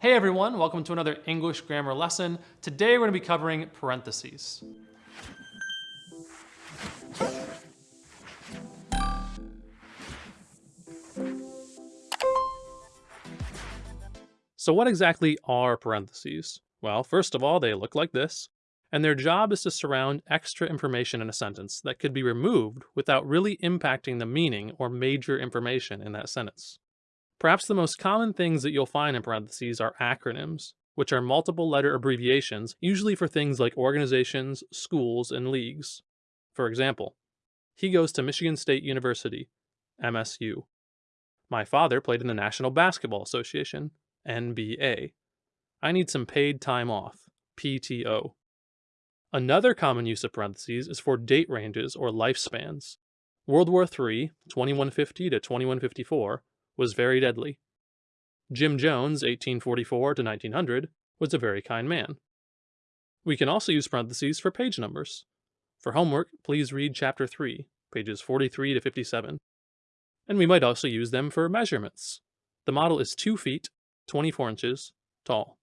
Hey everyone, welcome to another English grammar lesson. Today we're going to be covering parentheses. So what exactly are parentheses? Well, first of all, they look like this, and their job is to surround extra information in a sentence that could be removed without really impacting the meaning or major information in that sentence. Perhaps the most common things that you'll find in parentheses are acronyms, which are multiple letter abbreviations, usually for things like organizations, schools, and leagues. For example, he goes to Michigan State University, MSU. My father played in the National Basketball Association, NBA. I need some paid time off, PTO. Another common use of parentheses is for date ranges or lifespans. World War III, 2150 to 2154, was very deadly. Jim Jones, 1844 to 1900, was a very kind man. We can also use parentheses for page numbers. For homework, please read Chapter 3, pages 43 to 57. And we might also use them for measurements. The model is 2 feet, 24 inches, tall.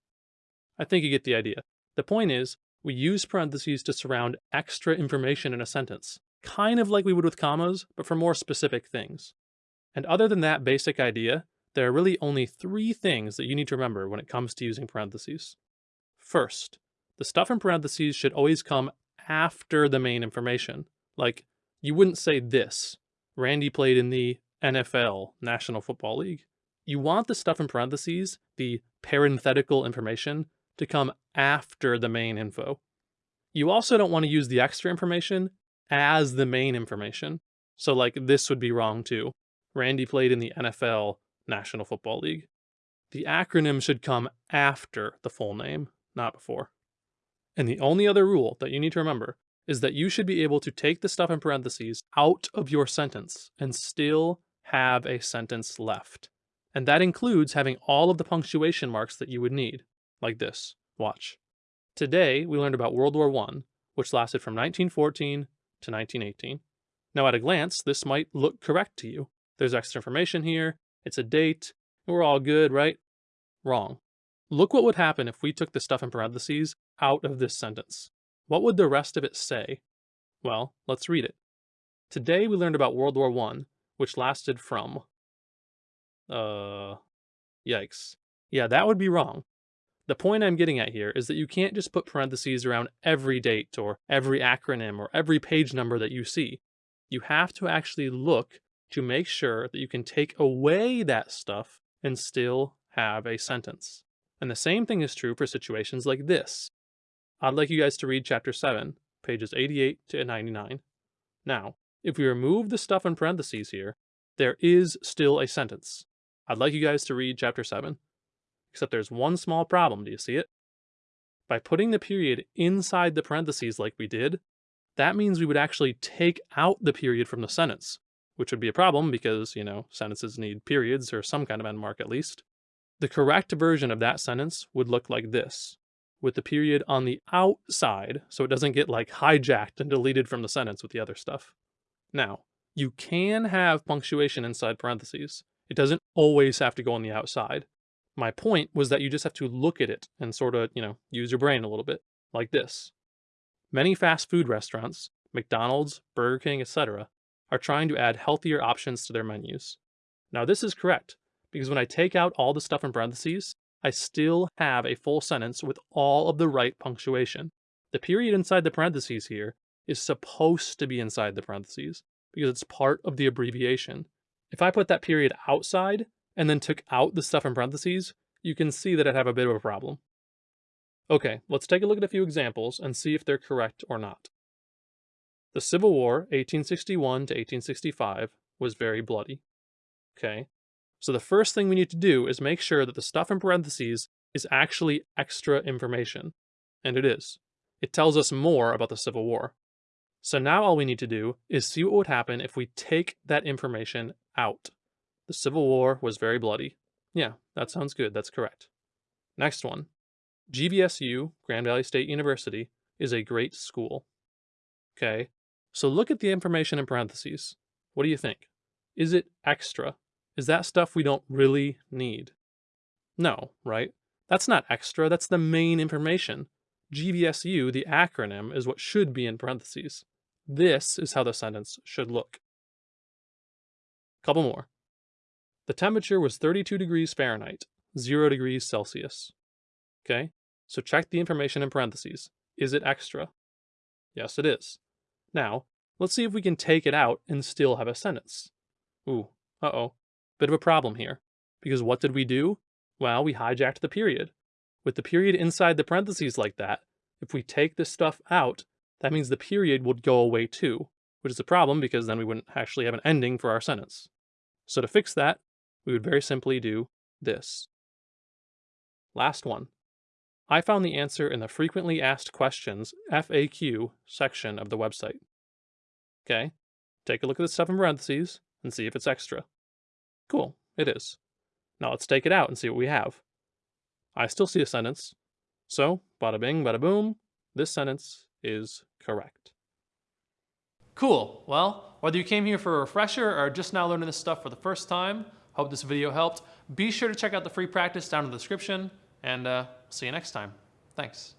I think you get the idea. The point is, we use parentheses to surround extra information in a sentence, kind of like we would with commas, but for more specific things. And other than that basic idea, there are really only three things that you need to remember when it comes to using parentheses. First, the stuff in parentheses should always come after the main information. Like, you wouldn't say this, Randy played in the NFL, National Football League. You want the stuff in parentheses, the parenthetical information, to come after the main info. You also don't want to use the extra information as the main information. So like this would be wrong too. Randy played in the NFL National Football League. The acronym should come after the full name, not before. And the only other rule that you need to remember is that you should be able to take the stuff in parentheses out of your sentence and still have a sentence left. And that includes having all of the punctuation marks that you would need, like this. Watch. Today, we learned about World War I, which lasted from 1914 to 1918. Now, at a glance, this might look correct to you. There's extra information here. It's a date. We're all good, right? Wrong. Look what would happen if we took the stuff in parentheses out of this sentence. What would the rest of it say? Well, let's read it. Today we learned about World War I, which lasted from... Uh... Yikes. Yeah, that would be wrong. The point I'm getting at here is that you can't just put parentheses around every date or every acronym or every page number that you see. You have to actually look to make sure that you can take away that stuff and still have a sentence. And the same thing is true for situations like this. I'd like you guys to read chapter 7, pages 88 to 99. Now, if we remove the stuff in parentheses here, there is still a sentence. I'd like you guys to read chapter 7. Except there's one small problem, do you see it? By putting the period inside the parentheses like we did, that means we would actually take out the period from the sentence which would be a problem because, you know, sentences need periods or some kind of end mark at least. The correct version of that sentence would look like this, with the period on the outside so it doesn't get like hijacked and deleted from the sentence with the other stuff. Now, you can have punctuation inside parentheses. It doesn't always have to go on the outside. My point was that you just have to look at it and sort of, you know, use your brain a little bit, like this. Many fast food restaurants, McDonald's, Burger King, etc., are trying to add healthier options to their menus. Now this is correct, because when I take out all the stuff in parentheses, I still have a full sentence with all of the right punctuation. The period inside the parentheses here is supposed to be inside the parentheses, because it's part of the abbreviation. If I put that period outside, and then took out the stuff in parentheses, you can see that I'd have a bit of a problem. Okay, let's take a look at a few examples and see if they're correct or not. The Civil War, 1861 to 1865, was very bloody. Okay, so the first thing we need to do is make sure that the stuff in parentheses is actually extra information. And it is. It tells us more about the Civil War. So now all we need to do is see what would happen if we take that information out. The Civil War was very bloody. Yeah, that sounds good. That's correct. Next one. GVSU, Grand Valley State University, is a great school. Okay, so look at the information in parentheses. What do you think? Is it extra? Is that stuff we don't really need? No, right? That's not extra, that's the main information. GVSU, the acronym, is what should be in parentheses. This is how the sentence should look. Couple more. The temperature was 32 degrees Fahrenheit, 0 degrees Celsius. Okay, so check the information in parentheses. Is it extra? Yes, it is. Now, let's see if we can take it out and still have a sentence. Ooh, uh-oh. Bit of a problem here. Because what did we do? Well, we hijacked the period. With the period inside the parentheses like that, if we take this stuff out, that means the period would go away too, which is a problem because then we wouldn't actually have an ending for our sentence. So to fix that, we would very simply do this. Last one. I found the answer in the frequently asked questions FAQ section of the website. Okay, take a look at the stuff in parentheses and see if it's extra. Cool, it is. Now let's take it out and see what we have. I still see a sentence. So, bada bing, bada boom, this sentence is correct. Cool. Well, whether you came here for a refresher or just now learning this stuff for the first time, hope this video helped. Be sure to check out the free practice down in the description, and uh, see you next time. Thanks.